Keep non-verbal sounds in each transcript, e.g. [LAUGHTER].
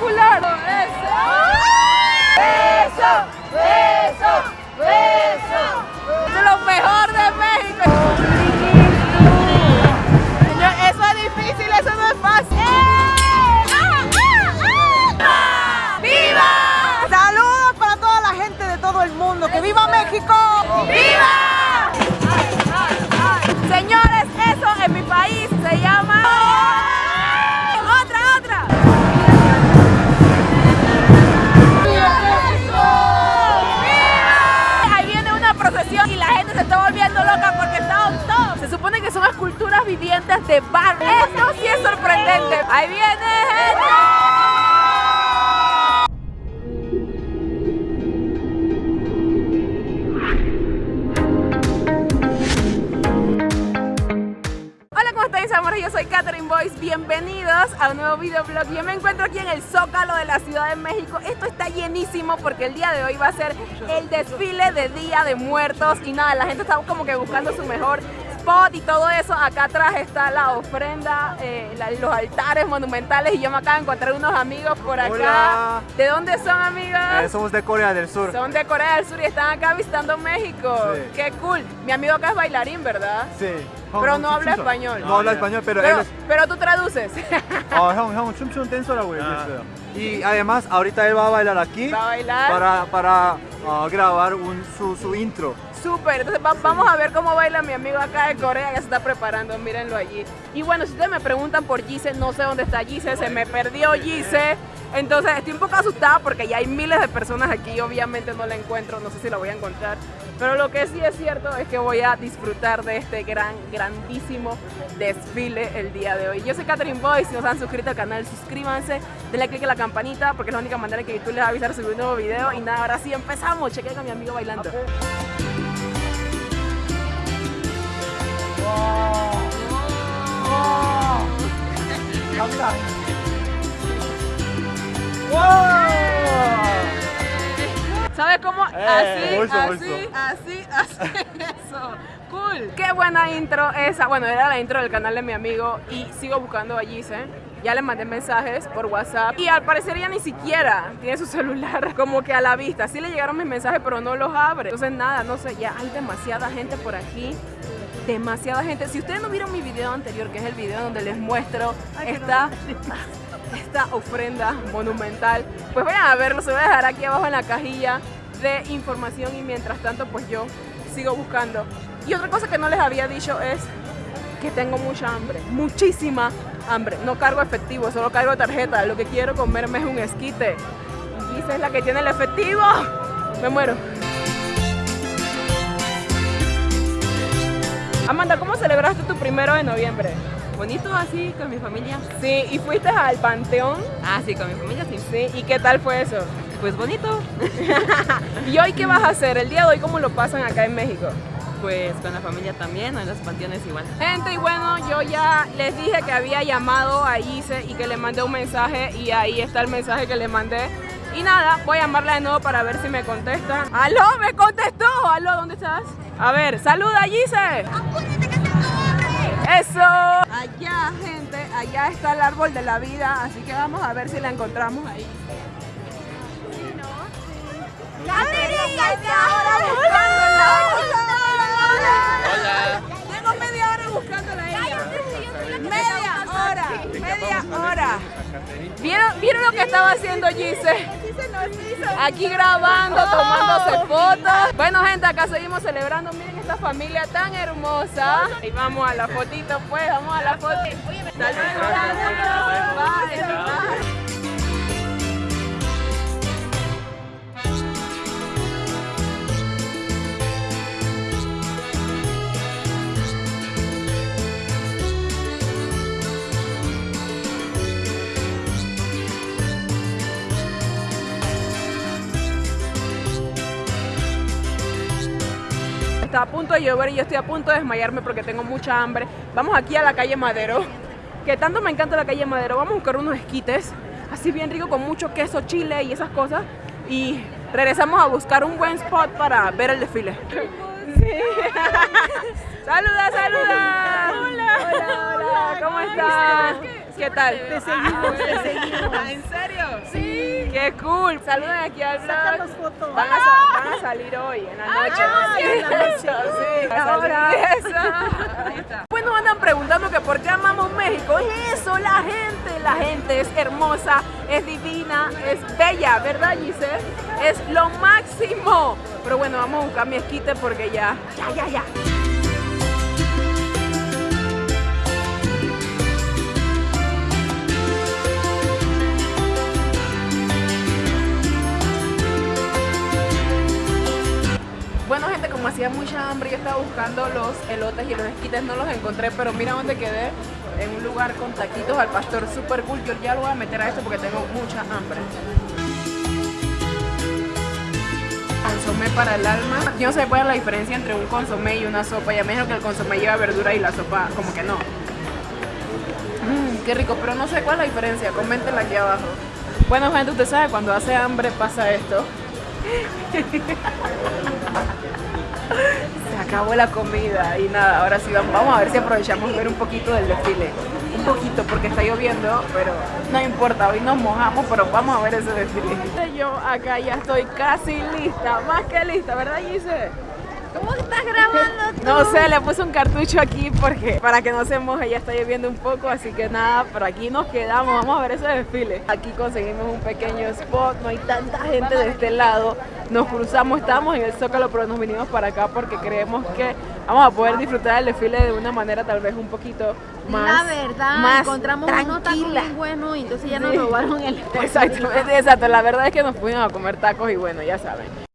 espectacular. Vivientes de barro. Esto sí es sorprendente. Ahí viene. Hola, ¿cómo están mis amores? Yo soy Catherine Boyce. Bienvenidos a un nuevo videoblog. Yo me encuentro aquí en el Zócalo de la Ciudad de México. Esto está llenísimo porque el día de hoy va a ser el desfile de Día de Muertos. Y nada, la gente está como que buscando su mejor y todo eso. Acá atrás está la ofrenda, eh, los altares monumentales y yo me acabo de encontrar unos amigos por acá. ¿De dónde son amigos? Eh, somos de Corea del Sur. Son de Corea del Sur y están acá visitando México. Qué cool. Mi amigo acá es bailarín, ¿verdad? Sí. Pero no habla español. No habla español, pero, pero, él es... pero tú traduces. [LAUGHS] Oh, ah. Y además ahorita él va a bailar aquí va a bailar. para, para ah, grabar su, su intro. Súper. Entonces va- vamos a ver cómo baila mi amigo acá de Corea que se está preparando. Mírenlo allí. Y bueno, si ustedes me preguntan por Gise, no sé dónde está Gise. Se me perdió Gise. Entonces estoy un poco asustada porque ya hay miles de personas aquí obviamente no la encuentro. No sé si la voy a encontrar. Pero lo que sí es cierto es que voy a disfrutar de este gran, grandísimo desfile el día de hoy. Yo soy Catherine Boy. Si no se han suscrito al canal, suscríbanse. Denle click a la campanita porque es la única manera que YouTube les va a avisar subir un nuevo video. Y nada, ahora sí empezamos. Chequen con mi amigo bailando. ¿Sabes cómo? Así, Eh, así, bolso. así, así, eso. Cool. Qué buena intro esa. Bueno, era la intro del canal de mi amigo y sigo buscando a Gise. Ya le mandé mensajes por WhatsApp y al parecer ella ni siquiera tiene su celular [LAUGHS] como que a la vista. Sí le llegaron mis mensajes, pero no los abre. Entonces nada, no sé, ya hay demasiada gente por aquí. Demasiada gente. Si ustedes no vieron mi video anterior, que es el video donde les muestro esta, [LAUGHS] esta ofrenda monumental, pues vayan a verlo. Se voy a dejar aquí abajo en la cajilla de información y mientras tanto pues yo sigo buscando. Y otra cosa que no les había dicho es que tengo mucha hambre, muchísima hambre. No cargo efectivo, solo cargo tarjeta. Lo que quiero comerme es un esquite. Y Gisa es la que tiene el efectivo. Me muero. Amanda, ¿cómo celebraste tu primero de noviembre? Bonito así con mi familia. Sí, y fuiste al panteón. Ah, sí, con mi familia sí. Sí, ¿y qué tal fue eso? Pues bonito. [LAUGHS] ¿Y hoy qué vas a hacer? El día de hoy, ¿cómo lo pasan acá en México? Pues con la familia también, en los panteones igual. Gente, y bueno, yo ya les dije que había llamado a Ise y que le mandé un mensaje y ahí está el mensaje que le mandé. Y nada, voy a llamarla de nuevo para ver si me contesta. ¡Aló! ¡Me contestó! ¡Aló! ¿Dónde estás? A ver, saluda Gise. ¡Eso! Allá, gente, allá está el árbol de la vida, así que vamos a ver si la encontramos ahí. Hola. Tengo media hora buscándola a ella. Media hora, media hora. ¿Vieron, ¿Vieron lo que estaba haciendo Gise? Aquí grabando, tomándose fotos. Bueno, gente, acá seguimos celebrando. Miren esta familia tan hermosa. Y vamos a la fotito, pues, vamos a la bye. Está a punto de llover y yo estoy a punto de desmayarme porque tengo mucha hambre. Vamos aquí a la calle Madero, que tanto me encanta la calle Madero. Vamos a buscar unos esquites, así bien rico con mucho queso, chile y esas cosas. Y regresamos a buscar un buen spot para ver el desfile. Sí. [LAUGHS] saluda, saluda. Hola. Hola, hola. ¿Cómo estás? ¿Qué tal? Te seguimos, te seguimos. ¿En serio? Sí. Qué cool. Saluden aquí al blog. Fotos. Van a, sa- van a salir hoy, en la noche. Ah, sí, en la noche. Sí, Ahora. esa. Pues nos andan preguntando que por qué amamos México. Es eso, la gente. La gente es hermosa, es divina, es bella, ¿verdad, Giselle? Es lo máximo. Pero bueno, vamos a buscar mi esquite porque ya, ya, ya, ya. Como hacía mucha hambre, yo estaba buscando los elotes y los esquites, no los encontré, pero mira dónde quedé, en un lugar con taquitos al pastor, super cool, yo ya lo voy a meter a esto porque tengo mucha hambre. Consomé para el alma. Yo no sé cuál es la diferencia entre un consomé y una sopa, ya me dijeron que el consomé lleva verdura y la sopa como que no. Mmm, qué rico, pero no sé cuál es la diferencia, coméntenla aquí abajo. Bueno gente, usted sabe, cuando hace hambre pasa esto. [LAUGHS] Se acabó la comida y nada, ahora sí vamos, vamos a ver si aprovechamos ver un poquito del desfile. Un poquito porque está lloviendo, pero no importa, hoy nos mojamos, pero vamos a ver ese desfile. Yo acá ya estoy casi lista, más que lista, ¿verdad Gise? ¿Cómo estás grabando? No sé, le puse un cartucho aquí porque para que no se moje, ya está lloviendo un poco, así que nada, por aquí nos quedamos, vamos a ver ese desfile. Aquí conseguimos un pequeño spot, no hay tanta gente de este lado, nos cruzamos, estábamos en el Zócalo, pero nos vinimos para acá porque creemos que vamos a poder disfrutar del desfile de una manera tal vez un poquito más la verdad, más encontramos unos tacos muy buenos y entonces ya nos Sí. robaron el Exacto, exacto, la verdad es que nos fuimos a comer tacos y bueno, ya saben.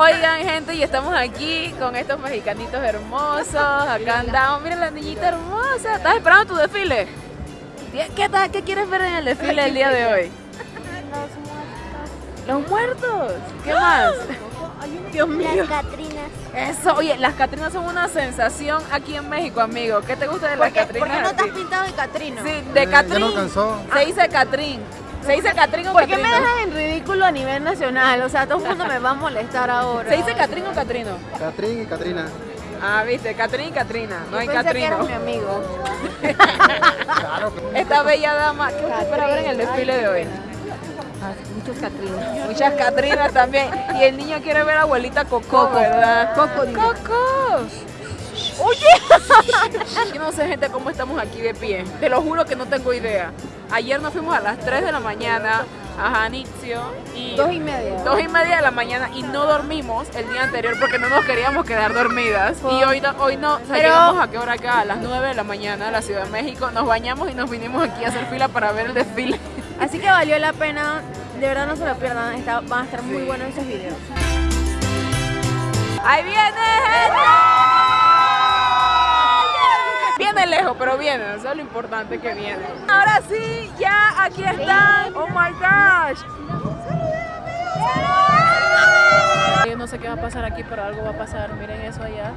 Oigan, gente, y estamos aquí con estos mexicanitos hermosos. Acá andamos. Mira la niñita hermosa. ¿Estás esperando tu desfile? ¿Qué, tal? ¿Qué quieres ver en el desfile el día de hoy? Los muertos. ¿Qué más? Dios mío. Las Catrinas. Eso, oye, las Catrinas son una sensación aquí en México, amigo. ¿Qué te gusta de las ¿Por qué, Catrinas? por qué no te has pintado de Catrino? Sí, de Catrín. no cansó. Se dice Catrín. Se dice Catrín o ¿Por qué me Catrino. dejas en ridículo a nivel nacional? O sea, todo el mundo me va a molestar ahora. ¿Se dice Catrín o Catrino? Catrín y Catrina. Ah, viste, Catrín y Catrina. No hay Yo pensé que Catrino. mi amigo. Claro. [LAUGHS] Esta bella dama, ¿qué usted espera ver en el desfile de hoy? Muchos Catrinos. Muchas Catrinas también. Y el niño quiere ver a abuelita Coco, ¿verdad? Coco, dile. Coco. Oye. Yo no sé, gente, cómo estamos aquí de pie. Te lo juro que no tengo idea. Ayer nos fuimos a las 3 de la mañana a Janitzio y Dos y media. dos y media de la mañana y no dormimos el día anterior porque no nos queríamos quedar dormidas. Y hoy no, hoy no, o sea, Pero- llegamos a qué hora acá, a las 9 de la mañana a la Ciudad de México, nos bañamos y nos vinimos aquí a hacer fila para ver el desfile. Así que valió la pena. De verdad no se lo pierdan. está- van a estar muy buenos esos videos. ¡Ahí viene gente! Lejos, pero viene, eso es lo importante que viene. Ahora sí, ya aquí están. Oh my gosh. No sé qué va a pasar aquí, pero algo va a pasar. Miren eso allá.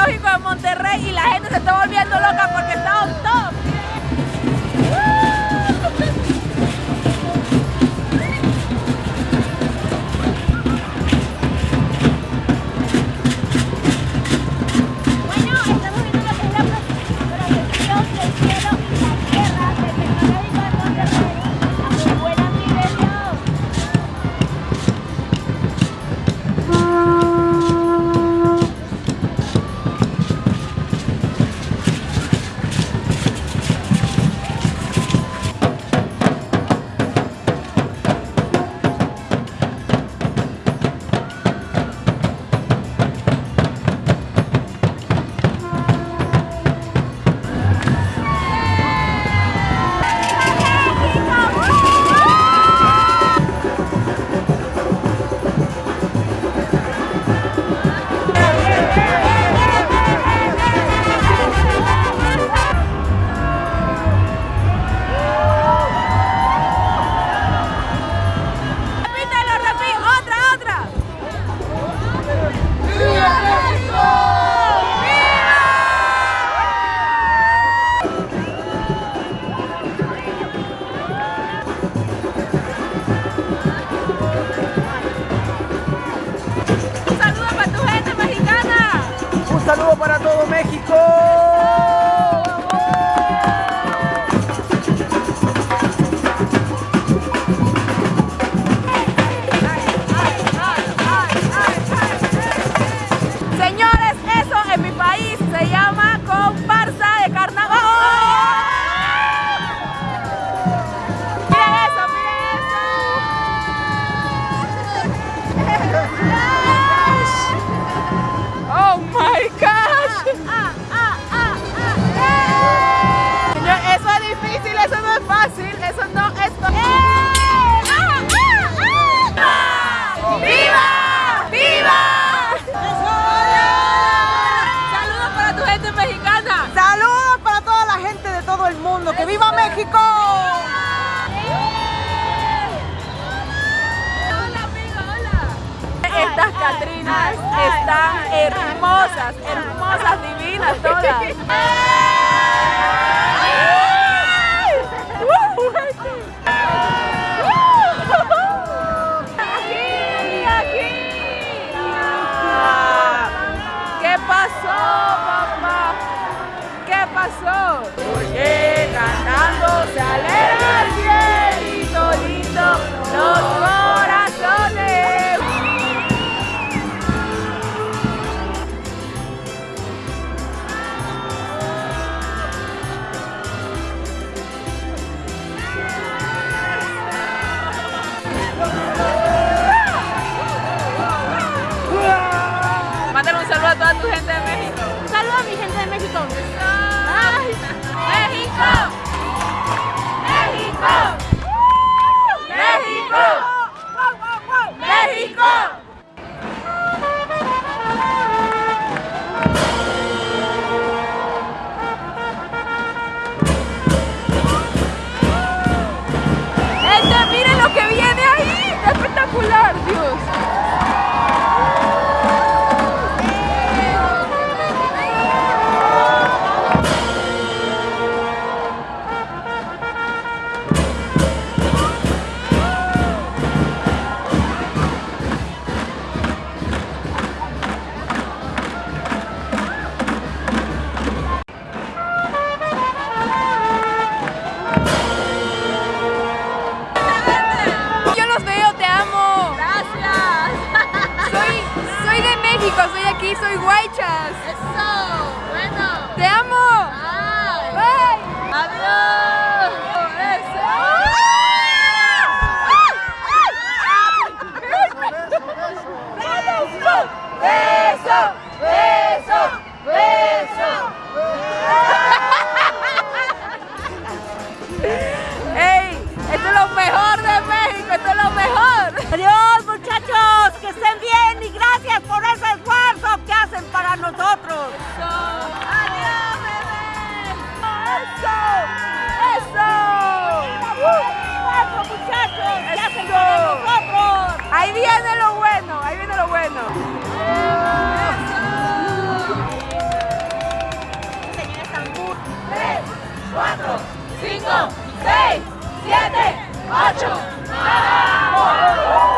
zoológico de Monterrey y la gente se está volviendo loca porque está están hermosas, hermosas, divinas todas. [LAUGHS] 5, 6, 7, 8. Iba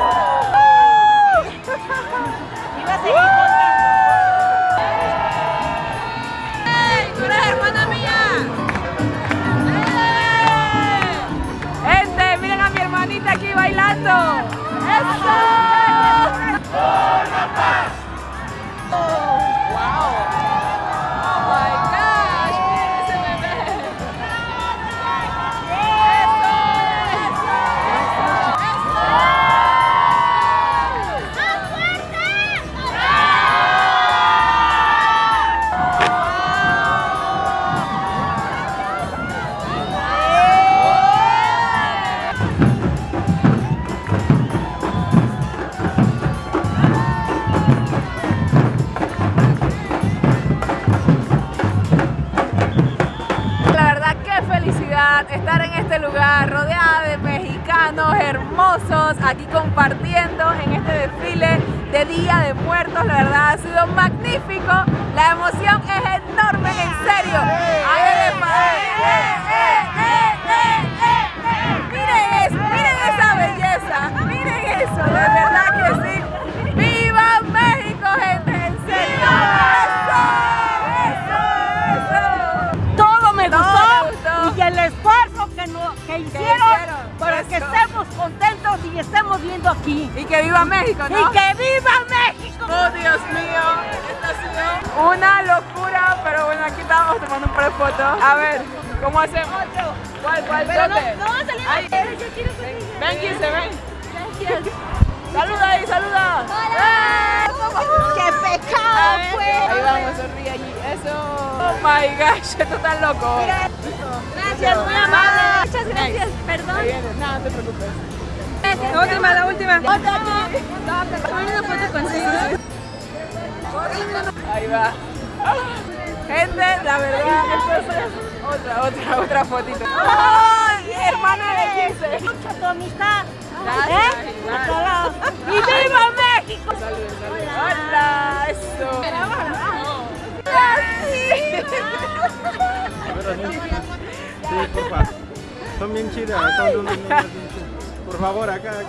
A ver, ¿cómo hacemos? ¿Cuál, cuál, Pero no, dónde? no va a salir Ahí. pero yo quiero salir. Ven, Gise, ven. Saluda ahí, saluda. ¡Qué pecado fue! Ahí vamos, sonríe allí. Eso. Oh my gosh, [LAUGHS] esto está loco. Gracias, muy amable. Muchas gracias. Perdón. Ahí viene, no, no te preocupes. La última, la última. Ahí va. Gente, la verdad, entonces, otra, otra, otra fotito. ¡Ay, hermana de Gise! Mucha tu amistad. Gracias, ¿Eh? igual. A todos lados. ¡Y viva México! Salud, salud. Hola, eso. Sí, porfa. Son bien chidas, son unas niñas bien chidas. Por favor, acá, acá.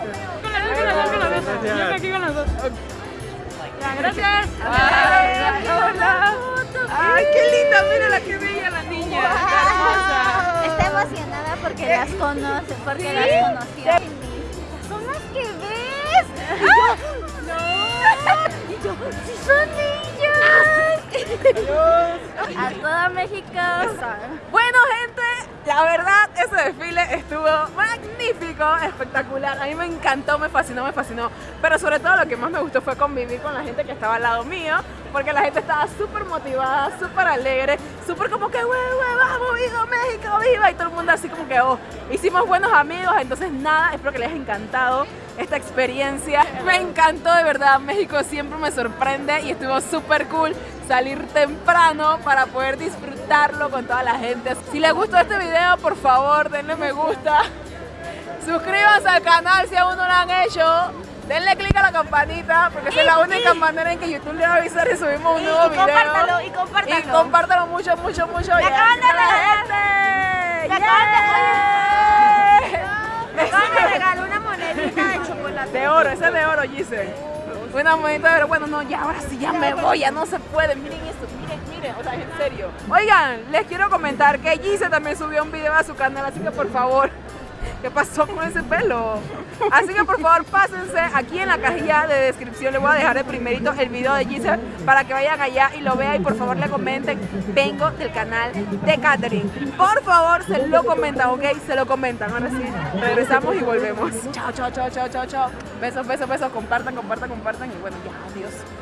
Gracias. Gracias. Hola. Ay, qué linda, mira la que bella la niña. Está hermosa. Está emocionada porque las conoce, porque las conoció. Son las que ves. No. [LAUGHS] Y yo, sí son ellas. A toda México. Bueno, gente, la verdad, ese desfile estuvo magnífico, espectacular. A mí me encantó, me fascinó, me fascinó. Pero sobre todo lo que más me gustó fue convivir con la gente que estaba al lado mío, porque la gente estaba súper motivada, súper alegre, súper como que, güey, güey, vamos, viva México, viva. Y todo el mundo así como que, oh, hicimos buenos amigos. Entonces, nada, espero que les haya encantado esta experiencia. Me encantó, de verdad. México siempre me sorprende y estuvo súper cool salir temprano para poder con toda la gente. Si les gustó este video, por favor, denle me gusta. Suscríbanse al canal si aún no lo han hecho. Denle click a la campanita porque esa es la única manera en que YouTube le va a avisar si subimos un nuevo y video. compártalo, y compártalo. Y compártalo mucho, mucho, mucho. Me acaban de regalar-. [LAUGHS] Me acaban de regalar una monedita de chocolate. De oro, ese es de oro, Gise. Una monedita de oro. Bueno, no, ya ahora sí, ya me voy, ya no se puede. Miren esto, miren, miren, o sea, en serio. Oigan, les quiero comentar que Gise también subió un video a su canal, así que por favor, ¿qué pasó con ese pelo? Así que por favor, pásense aquí en la cajilla de descripción. Les voy a dejar de primerito el video de Gise para que vayan allá y lo vean y por favor le comenten. Vengo del canal de Catherine. Por favor, se lo comentan, ¿ok? Se lo comentan. Ahora sí, regresamos y volvemos. Chao, chao, chao, chao, chao, chao. Besos, besos, besos. Compartan, compartan, compartan y bueno, ya, adiós.